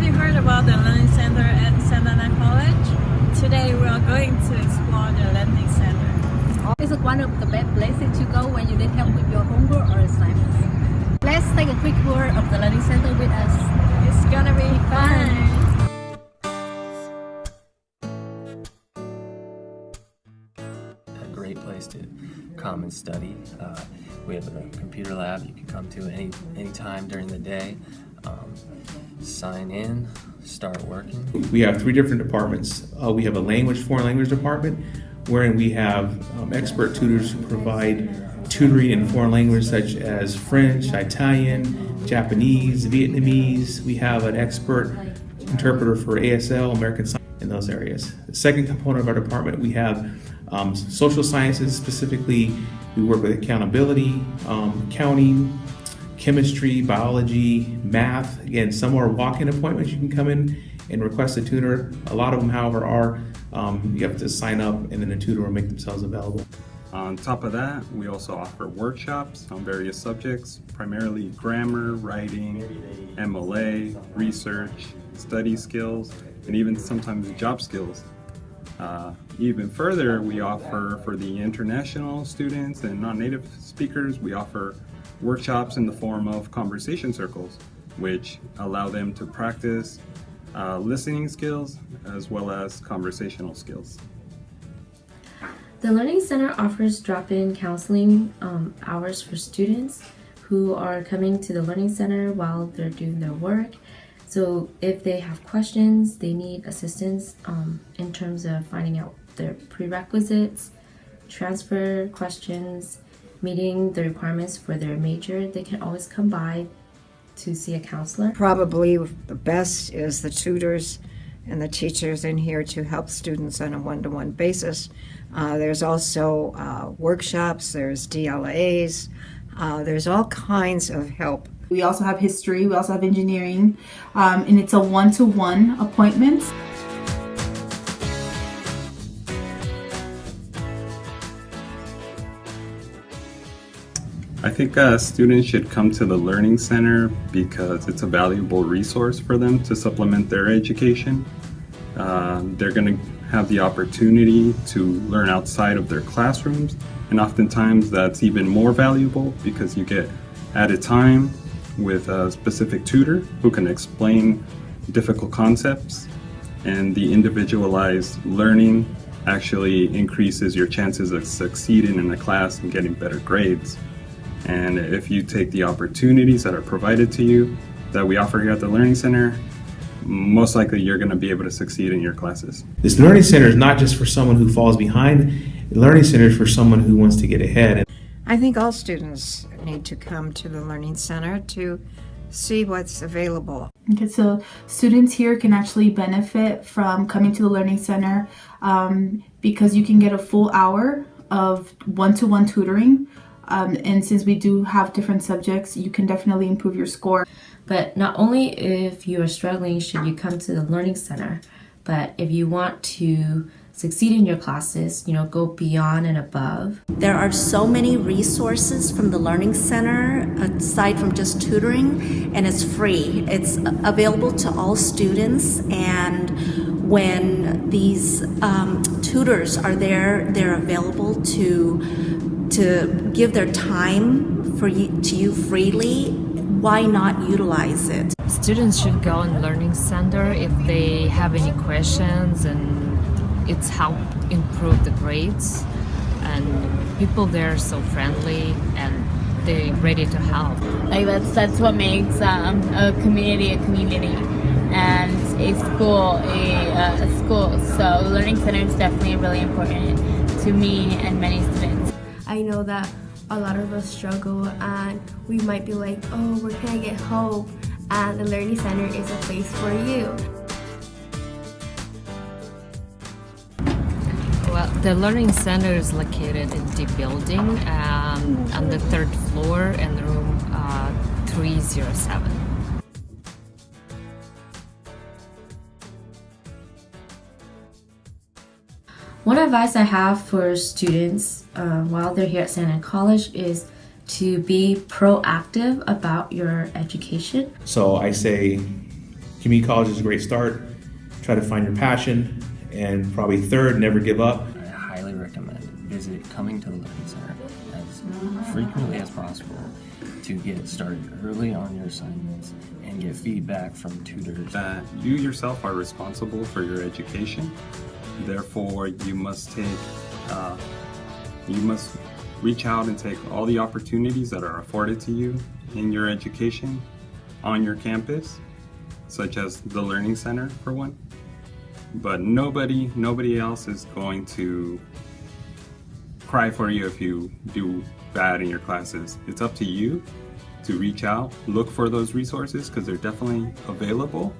Have you heard about the Learning Center at Santa Ana College? Today we are going to explore the Learning Center. Is it one of the best places to go when you need help with your homework or assignments? Let's take a quick tour of the Learning Center with us. It's gonna be fun! a great place to come and study. Uh, we have a computer lab you can come to any any time during the day. Um, sign in, start working. We have three different departments. Uh, we have a language, foreign language department, wherein we have um, expert tutors who provide tutoring in foreign language such as French, Italian, Japanese, Vietnamese. We have an expert interpreter for ASL, American Sign in those areas. The second component of our department, we have um, social sciences, specifically we work with accountability, um, accounting, chemistry, biology, math. Again, some are walk-in appointments. You can come in and request a tutor. A lot of them, however, are um, you have to sign up and then a tutor will make themselves available. On top of that, we also offer workshops on various subjects, primarily grammar, writing, MLA, research, study skills, and even sometimes job skills. Uh, even further, we offer for the international students and non-native speakers, we offer workshops in the form of conversation circles, which allow them to practice uh, listening skills as well as conversational skills. The Learning Center offers drop-in counseling um, hours for students who are coming to the Learning Center while they're doing their work. So if they have questions, they need assistance um, in terms of finding out their prerequisites, transfer questions, meeting the requirements for their major, they can always come by to see a counselor. Probably the best is the tutors and the teachers in here to help students on a one-to-one basis. Uh, there's also uh, workshops, there's DLAs, uh, there's all kinds of help. We also have history, we also have engineering, um, and it's a one-to-one -one appointment. I think uh, students should come to the Learning Center because it's a valuable resource for them to supplement their education. Uh, they're going to have the opportunity to learn outside of their classrooms and oftentimes that's even more valuable because you get added time with a specific tutor who can explain difficult concepts and the individualized learning actually increases your chances of succeeding in the class and getting better grades. And if you take the opportunities that are provided to you that we offer here at the Learning Center, most likely you're going to be able to succeed in your classes. This Learning Center is not just for someone who falls behind, the Learning Center is for someone who wants to get ahead. I think all students need to come to the Learning Center to see what's available. Okay, so students here can actually benefit from coming to the Learning Center um, because you can get a full hour of one-to-one -one tutoring um, and since we do have different subjects, you can definitely improve your score. But not only if you are struggling should you come to the Learning Center, but if you want to succeed in your classes, you know, go beyond and above. There are so many resources from the Learning Center aside from just tutoring and it's free. It's available to all students and when these um, tutors are there, they're available to to give their time for you, to you freely, why not utilize it? Students should go in Learning Center if they have any questions and it's helped improve the grades and people there are so friendly and they're ready to help. Like that's that's what makes um, a community a community and a school a, uh, a school. So Learning Center is definitely really important to me and many students. I know that a lot of us struggle and we might be like, oh, where can I get help? And the Learning Center is a place for you. Well, the Learning Center is located in the building um, on the third floor in room uh, 307. One advice I have for students uh, while they're here at Santa Ana College is to be proactive about your education. So I say community college is a great start. Try to find your passion, and probably third, never give up. I highly recommend visit coming to the Learning Center as frequently as possible to get started early on your assignments and get feedback from tutors. That you yourself are responsible for your education. Therefore, you must take, uh, you must reach out and take all the opportunities that are afforded to you in your education on your campus, such as the Learning Center for one. But nobody, nobody else is going to cry for you if you do bad in your classes. It's up to you to reach out, look for those resources because they're definitely available.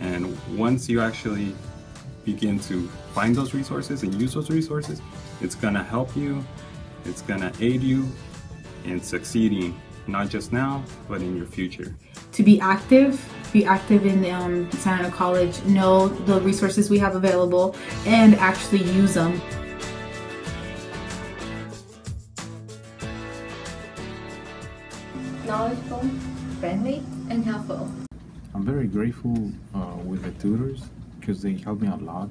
And once you actually begin to find those resources and use those resources, it's gonna help you, it's gonna aid you in succeeding, not just now, but in your future. To be active, be active in um, Santa Ana College, know the resources we have available, and actually use them. Knowledgeable, friendly, and helpful. I'm very grateful uh, with the tutors because they help me a lot.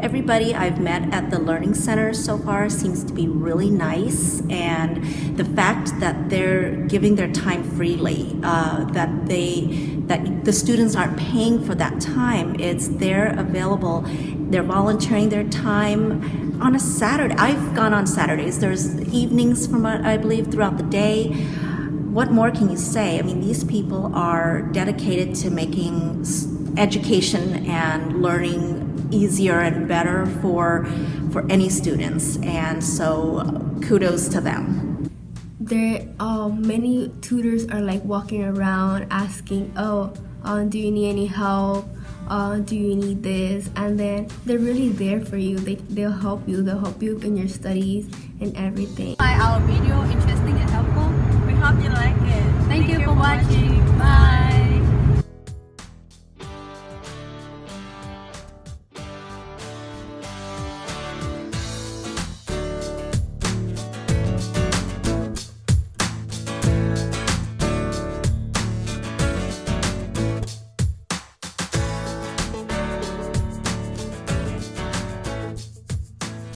Everybody I've met at the Learning Center so far seems to be really nice, and the fact that they're giving their time freely, uh, that they that the students aren't paying for that time, it's they're available, they're volunteering their time on a Saturday. I've gone on Saturdays. There's evenings from I believe throughout the day. What more can you say? I mean, these people are dedicated to making education and learning easier and better for for any students, and so kudos to them. There, um, many tutors are like walking around asking, "Oh, um, do you need any help? Uh, do you need this?" And then they're really there for you. They they'll help you. They'll help you in your studies and everything. Find our video interesting and helpful. We hope you like it. Thank, you for watching. Bye.